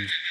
Mm-hmm.